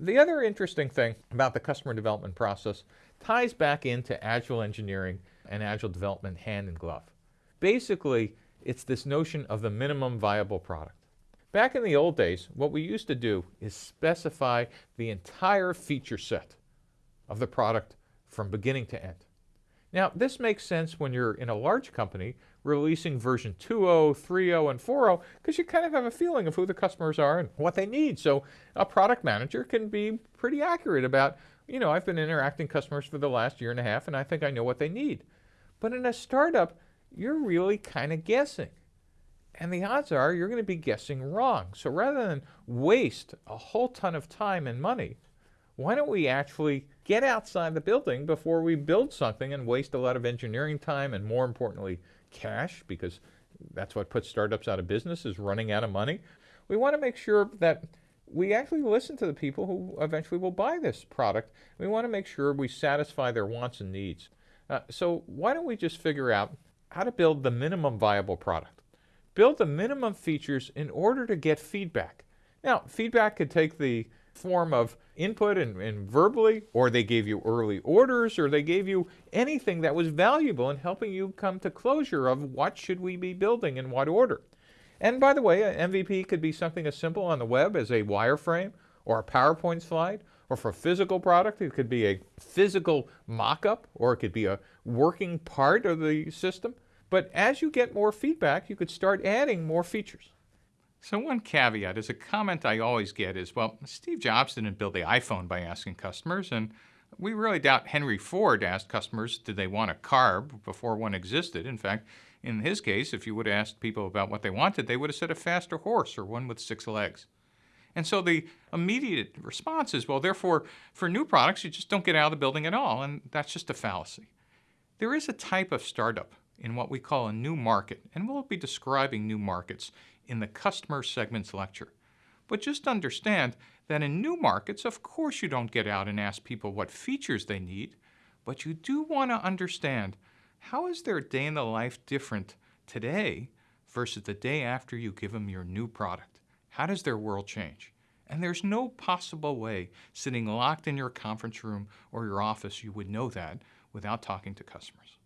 The other interesting thing about the customer development process ties back into agile engineering and agile development hand in glove. Basically, it's this notion of the minimum viable product. Back in the old days, what we used to do is specify the entire feature set of the product from beginning to end. Now, this makes sense when you're in a large company releasing version 2.0, 3.0, and 4.0 because you kind of have a feeling of who the customers are and what they need. So a product manager can be pretty accurate about, you know, I've been interacting customers for the last year and a half and I think I know what they need. But in a startup, you're really kind of guessing. And the odds are you're going to be guessing wrong. So rather than waste a whole ton of time and money, why don't we actually get outside the building before we build something and waste a lot of engineering time and more importantly, cash, because that's what puts startups out of business is running out of money. We want to make sure that we actually listen to the people who eventually will buy this product. We want to make sure we satisfy their wants and needs. Uh, so why don't we just figure out how to build the minimum viable product? Build the minimum features in order to get feedback. Now, feedback could take the form of input and, and, verbally, or they gave you early orders, or they gave you anything that was valuable in helping you come to closure of what should we be building in what order. And by the way, an MVP could be something as simple on the web as a wireframe or a PowerPoint slide, or for a physical product, it could be a physical mock-up, or it could be a working part of the system. But as you get more feedback, you could start adding more features. So one caveat is a comment I always get is, well, Steve Jobs didn't build the iPhone by asking customers, and we really doubt Henry Ford asked customers did they want a car before one existed. In fact, in his case, if you would have asked people about what they wanted, they would have said a faster horse or one with six legs. And so the immediate response is, well, therefore, for new products, you just don't get out of the building at all, and that's just a fallacy. There is a type of startup in what we call a new market, and we'll be describing new markets in the customer segments lecture. But just understand that in new markets, of course you don't get out and ask people what features they need, but you do want to understand how is their day in the life different today versus the day after you give them your new product? How does their world change? And there's no possible way sitting locked in your conference room or your office you would know that without talking to customers.